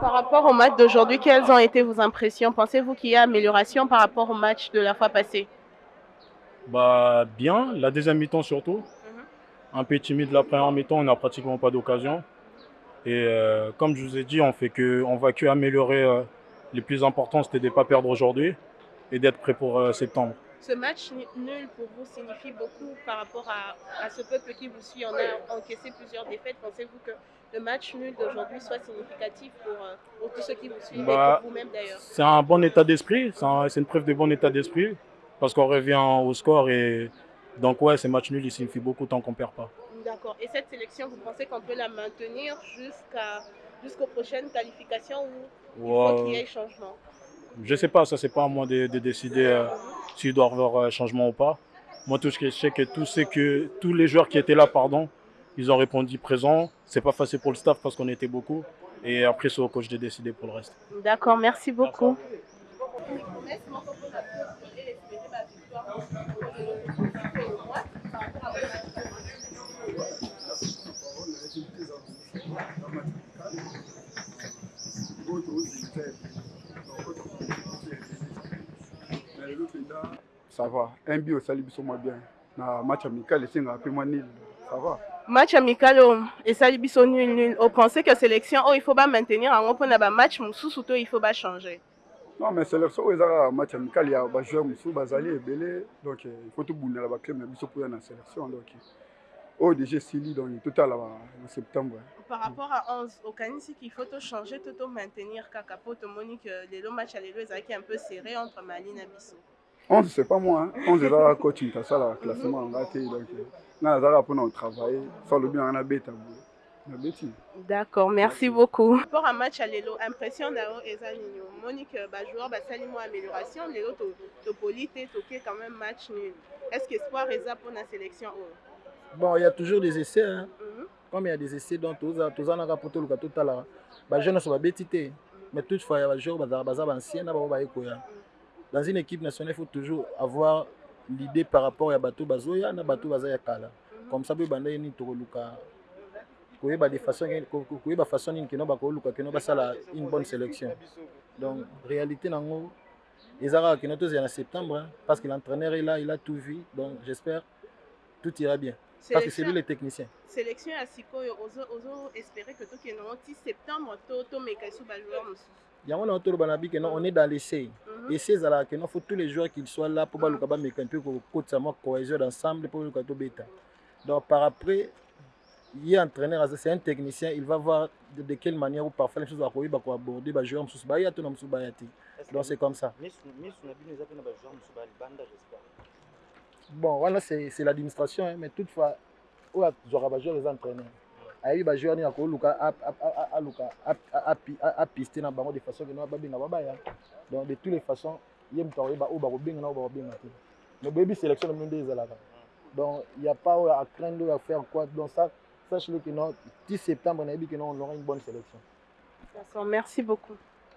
Par rapport au match d'aujourd'hui, quelles ont été vos impressions? Pensez-vous qu'il y a amélioration par rapport au match de la fois passée? Bah bien, la deuxième mi-temps surtout. Un peu timide la première mi-temps, on n'a pratiquement pas d'occasion. Et euh, comme je vous ai dit, on fait que, on va que améliorer. euh, les plus importants, c'était de ne pas perdre aujourd'hui et d'être prêt pour euh, septembre. Ce match nul pour vous signifie beaucoup par rapport à, à ce peuple qui vous suit. On a encaissé plusieurs défaites. Pensez-vous que le match nul d'aujourd'hui soit significatif pour, euh, pour tous ceux qui vous suivent et Bah, pour vous-même d'ailleurs? C'est un bon état d'esprit, c'est un- c'est une preuve de bon état d'esprit parce qu'on revient au score et donc ouais, ces matchs nuls, ils signifient beaucoup tant qu'on perd pas. D'accord. Et cette sélection, vous pensez qu'on peut la maintenir jusqu'à jusqu'aux prochaines qualifications ou il faut qu'il y ait changement? Je sais pas, ça c'est pas à moi de, de décider euh, s'il doit y avoir euh, changement ou pas. Moi, tout ce que je sais, que tous, ceux que tous les joueurs qui étaient là, pardon, ils ont répondu présent. C'est pas facile pour le staff parce qu'on était beaucoup. Et après, c'est au coach de décider pour le reste. D'accord, merci beaucoup. Ça va. Un but au Salibi sur moi bien. Na match amical, c'est un peu moins nul. Ça va. Match amical oyo esali biso nul nul opensez que sélection oyo il faut bamaintenir yango mpona bamatch mosusu to il faut bachanger Non, mais sélection, oyo ezaka match amical, il y a des joueurs mosusu bazali ebele. Donc, euh, il faut tout ba club na biso pour na sélection. Donc, oyo déjà sili donc total en septembre. par rapport à 11 okanisi qu'il faut to changer to to maintenir kaka po tomoni que lelo match ya lelo ezalaki un peu serré entre mali na biso 11, c'est pas moi. Hein. 11, ezaka coach Ntasala, classement en raté. Donc, euh, na azala pour nous travailler. Sans le bien, on a bêta. Na bêti. d'accord merci beaucoup par rapport à match ya lelo impression na yo eza nini omoni que bajoueur basali mwa amélioration lelo to- topoli te toke quand même match nul est ce que espoir eza mpona sélection oyo Bon, il y a toujours des essais. Hein. Comme il y a des essais, donc tous tous en a pour tout tout à l'heure. Les jeunes sont bêtis. Mais toutefois, il y a des joueurs qui sont anciens. Dans une équipe nationale, il faut toujours avoir l'idée par rapport à Batou Bazoya, na Batou Bazaya Kala. Comme ça, il y a des gens koyeba de façon koyeba façon nini keno bakoluka keno basala une bonne sélection donc réalité nango ezalaka keno tozala na septembre hein, parce que l'entraîneur est là il a tout vu donc j'espère tout ira bien parce que c'est lui le technicien. Sélection ya sikoyo yango ti septembre tomeka bajoueur mosusu yango na toloba na bike non on est dans l'essai. Mhm. essai ezalaka keno faut tous les joueurs qu'ils soient là mpo baluka bameka mpe kokotisa mwa cohésion d'ensemble mpo baluka tobeta donc par après ye entraîneur c'est un technicien il va voir de, de quelle manière ou parfois les choses akoyeba koaborder bajoueur mosusu baya to na mosusu baya te donc c'est comme ça. Misu na bino eza mpe na bajoueur mosusu balibanda j'espère bon wana c'est l'administration hein, mais toutefois oyo azwaka bajoueur eza entraîneur ayebi bajoueur nini akoluka de façon keno babenga babaya donc de toutes les façons te mais bino nde ezalaka donc il y a pas oyo acraindre oyo afaire quoi. Donc ça sache le que non 10 septembre on aura une bonne sélection. Merci beaucoup